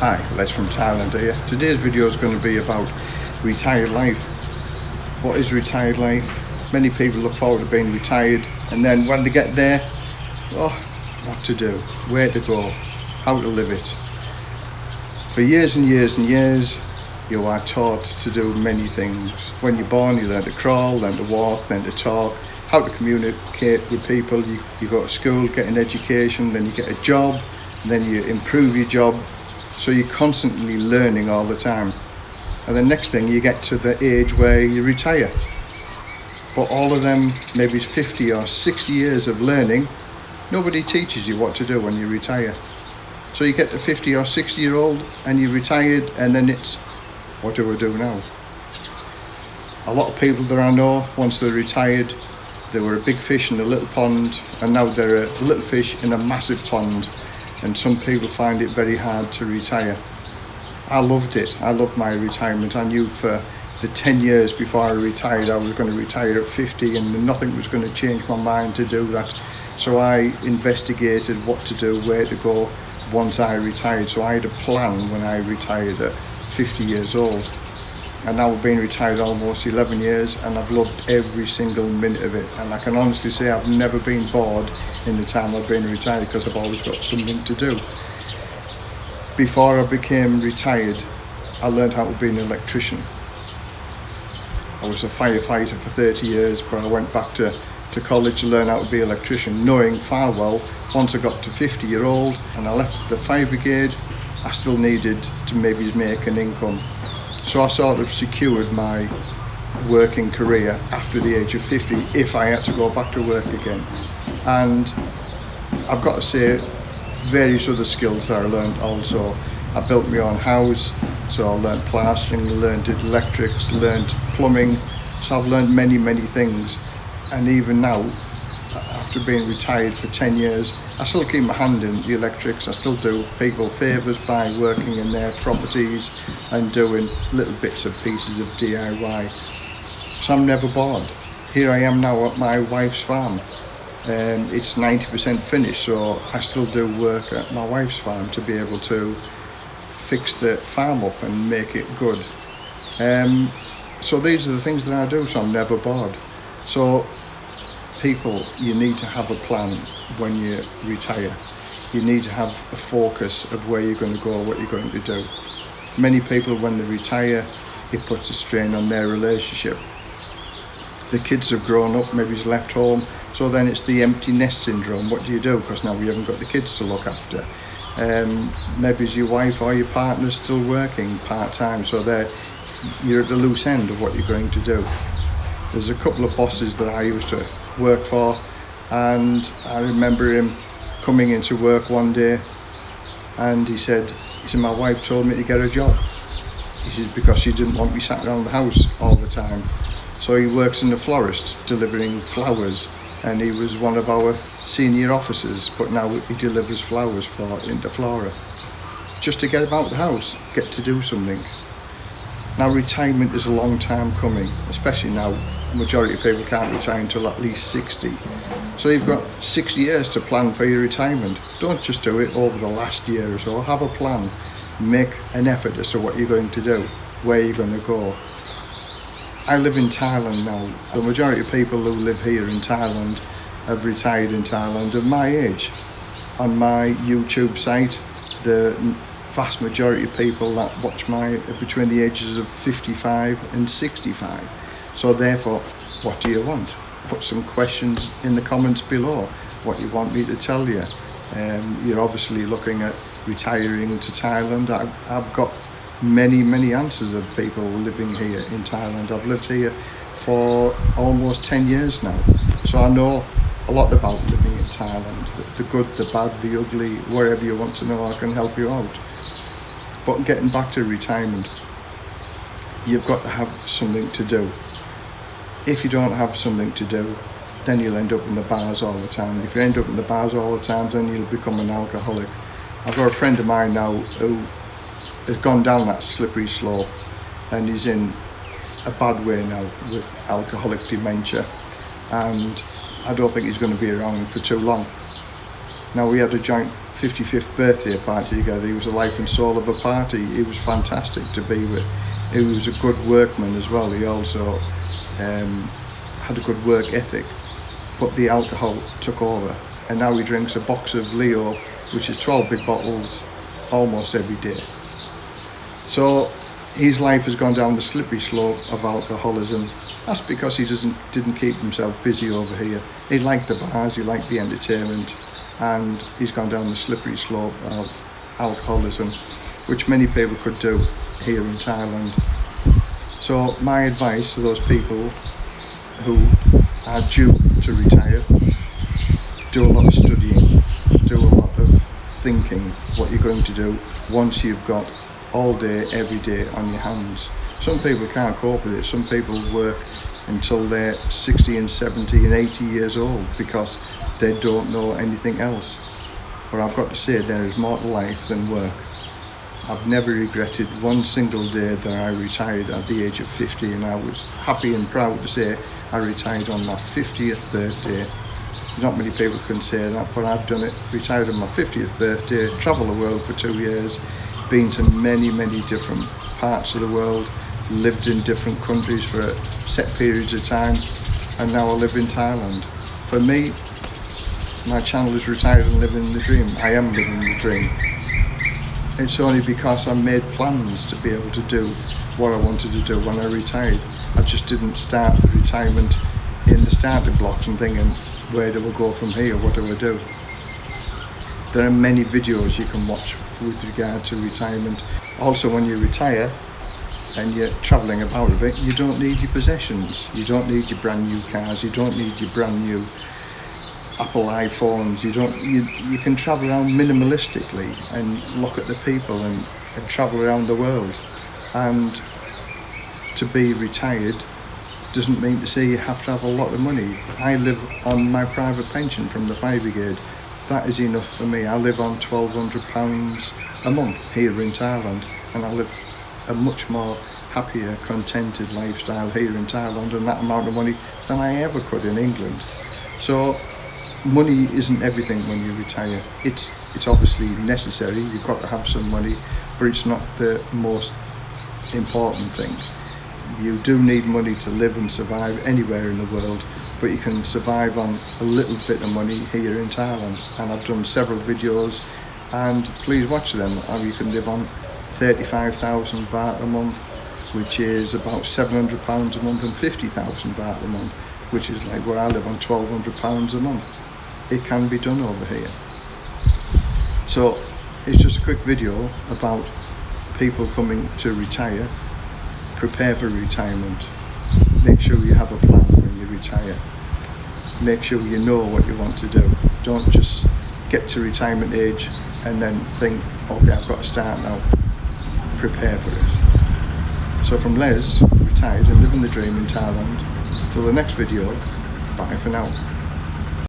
Hi, Les from Thailand here. Today's video is going to be about retired life. What is retired life? Many people look forward to being retired and then when they get there, oh, what to do, where to go, how to live it. For years and years and years, you are taught to do many things. When you're born, you learn to crawl, learn to walk, learn to talk, how to communicate with people. You, you go to school, get an education, then you get a job, then you improve your job, so you're constantly learning all the time. And the next thing you get to the age where you retire. But all of them, maybe 50 or 60 years of learning, nobody teaches you what to do when you retire. So you get to 50 or 60 year old and you're retired and then it's, what do I do now? A lot of people that I know, once they're retired, they were a big fish in a little pond and now they're a little fish in a massive pond and some people find it very hard to retire. I loved it. I loved my retirement. I knew for the 10 years before I retired I was going to retire at 50 and nothing was going to change my mind to do that. So I investigated what to do, where to go once I retired. So I had a plan when I retired at 50 years old and now I've been retired almost 11 years and I've loved every single minute of it and I can honestly say I've never been bored in the time I've been retired because I've always got something to do. Before I became retired I learned how to be an electrician. I was a firefighter for 30 years but I went back to, to college to learn how to be an electrician knowing far well once I got to 50 year old and I left the fire brigade I still needed to maybe make an income so I sort of secured my working career after the age of 50 if I had to go back to work again. And I've got to say, various other skills that I learned also. I built my own house, so I learned plastering, learned electrics, learned plumbing. So I've learned many, many things. And even now, after being retired for 10 years, I still keep my hand in the electrics. I still do people favours by working in their properties and doing little bits and pieces of DIY. So I'm never bored. Here I am now at my wife's farm. Um, it's 90% finished, so I still do work at my wife's farm to be able to fix the farm up and make it good. Um, so these are the things that I do, so I'm never bored. So people, you need to have a plan when you retire. You need to have a focus of where you're going to go, what you're going to do. Many people, when they retire, it puts a strain on their relationship. The kids have grown up, maybe he's left home, so then it's the empty nest syndrome. What do you do? Because now we haven't got the kids to look after. Um, maybe your wife or your partner still working part-time, so you're at the loose end of what you're going to do. There's a couple of bosses that I used to work for and I remember him coming into work one day and he said, he said, my wife told me to get a job. He said, because she didn't want me sat around the house all the time. So he works in the florist, delivering flowers, and he was one of our senior officers, but now he delivers flowers for Interflora. Just to get about the house, get to do something. Now retirement is a long time coming, especially now majority of people can't retire until at least 60. So you've got six years to plan for your retirement. Don't just do it over the last year or so. Have a plan. Make an effort as to what you're going to do, where you're going to go. I live in Thailand now. The majority of people who live here in Thailand have retired in Thailand of my age. On my YouTube site, the vast majority of people that watch my are between the ages of 55 and 65 so therefore, what do you want? Put some questions in the comments below, what you want me to tell you. Um, you're obviously looking at retiring to Thailand. I've, I've got many, many answers of people living here in Thailand. I've lived here for almost 10 years now. So I know a lot about living in Thailand, the, the good, the bad, the ugly, wherever you want to know, I can help you out. But getting back to retirement, you've got to have something to do if you don't have something to do, then you'll end up in the bars all the time. If you end up in the bars all the time, then you'll become an alcoholic. I've got a friend of mine now who has gone down that slippery slope and he's in a bad way now with alcoholic dementia and I don't think he's going to be around for too long. Now we had a joint 55th birthday party together. He was the life and soul of a party. He was fantastic to be with. He was a good workman as well. He also um, had a good work ethic, but the alcohol took over. And now he drinks a box of Leo, which is 12 big bottles, almost every day. So his life has gone down the slippery slope of alcoholism. That's because he doesn't didn't keep himself busy over here. He liked the bars, he liked the entertainment, and he's gone down the slippery slope of alcoholism, which many people could do here in Thailand. So my advice to those people who are due to retire, do a lot of studying, do a lot of thinking what you're going to do once you've got all day, every day on your hands. Some people can't cope with it. Some people work until they're 60 and 70 and 80 years old because they don't know anything else. But I've got to say there is more to life than work. I've never regretted one single day that I retired at the age of 50 and I was happy and proud to say I retired on my 50th birthday. Not many people can say that, but I've done it. Retired on my 50th birthday, travelled the world for two years, been to many, many different parts of the world, lived in different countries for set periods of time, and now I live in Thailand. For me, my channel is retired and living the dream. I am living the dream. It's only because I made plans to be able to do what I wanted to do when I retired. I just didn't start the retirement in the starting blocks and thinking, where do I go from here? What do I do? There are many videos you can watch with regard to retirement. Also, when you retire and you're travelling about a bit, you don't need your possessions. You don't need your brand new cars. You don't need your brand new Apple iPhones. You don't. You, you can travel around minimalistically and look at the people and, and travel around the world. And to be retired doesn't mean to say you have to have a lot of money. I live on my private pension from the fire brigade that is enough for me. I live on £1,200 a month here in Thailand and I live a much more happier, contented lifestyle here in Thailand and that amount of money than I ever could in England. So money isn't everything when you retire. It's, it's obviously necessary, you've got to have some money, but it's not the most important thing. You do need money to live and survive anywhere in the world, but you can survive on a little bit of money here in Thailand and I've done several videos and please watch them how you can live on 35,000 baht a month which is about 700 pounds a month and 50,000 baht a month which is like where I live on 1200 pounds a month it can be done over here so it's just a quick video about people coming to retire prepare for retirement make sure you have a plan when you retire make sure you know what you want to do. Don't just get to retirement age and then think, okay, I've got to start now. Prepare for it. So from Les, retired and living the dream in Thailand, till the next video, bye for now.